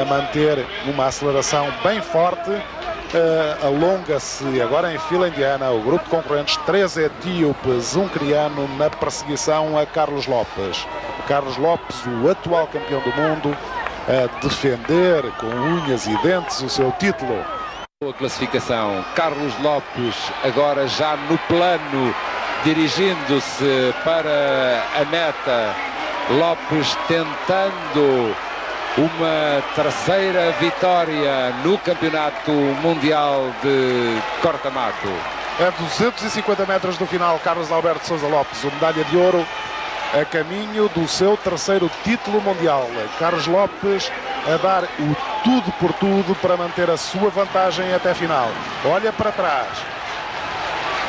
a manter uma aceleração bem forte. Uh, Alonga-se agora em fila indiana o grupo de concorrentes, três etíopes, um criano na perseguição a Carlos Lopes. Carlos Lopes, o atual campeão do mundo, a defender com unhas e dentes o seu título. A classificação, Carlos Lopes agora já no plano, dirigindo-se para a meta. Lopes tentando uma terceira vitória no Campeonato Mundial de Corta-Mato. A 250 metros do final, Carlos Alberto Souza Lopes, o medalha de ouro a caminho do seu terceiro título mundial. Carlos Lopes a dar o tudo por tudo para manter a sua vantagem até a final. Olha para trás.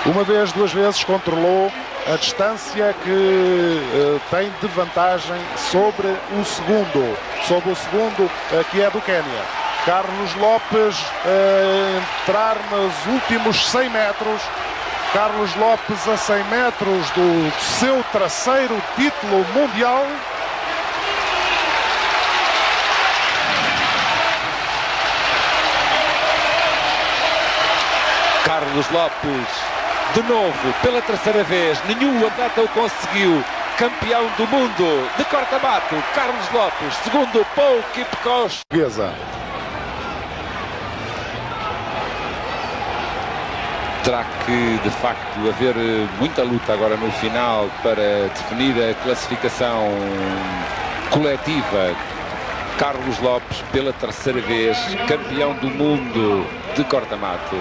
Uma vez, duas vezes controlou a distância que uh, tem de vantagem sobre o segundo, sobre o segundo uh, que é do Quênia. Carlos Lopes uh, entrar nos últimos 100 metros. Carlos Lopes a 100 metros do seu terceiro título mundial. Carlos Lopes de novo, pela terceira vez, nenhum atleta o conseguiu. Campeão do mundo de corta-mato, Carlos Lopes, segundo Paul Kipkoch. Terá que, de facto, haver muita luta agora no final para definir a classificação coletiva. Carlos Lopes, pela terceira vez, campeão do mundo de corta-mato.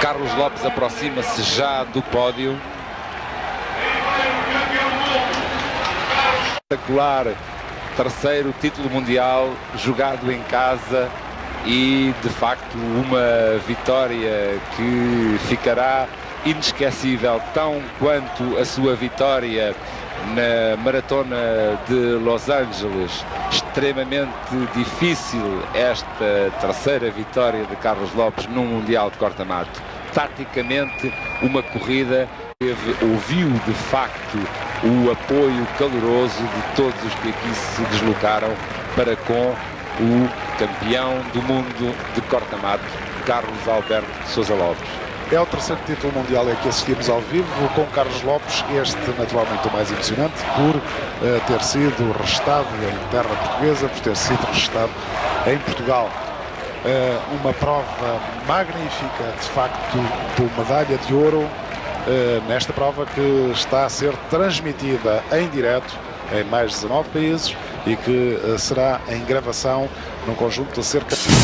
Carlos Lopes aproxima-se já do pódio. Espetacular terceiro título mundial jogado em casa e de facto uma vitória que ficará inesquecível tão quanto a sua vitória na maratona de Los Angeles. Extremamente difícil esta terceira vitória de Carlos Lopes num Mundial de corta-mato. Taticamente, uma corrida teve, ouviu de facto o apoio caloroso de todos os que aqui se deslocaram para com o campeão do mundo de corta-mato, Carlos Alberto Sousa Lopes. É o terceiro título mundial em que assistimos ao vivo com Carlos Lopes, este naturalmente o mais emocionante por uh, ter sido restado em terra portuguesa, por ter sido restado em Portugal. Uh, uma prova magnífica, de facto, por medalha de ouro uh, nesta prova que está a ser transmitida em direto em mais de 19 países e que será em gravação num conjunto de cerca de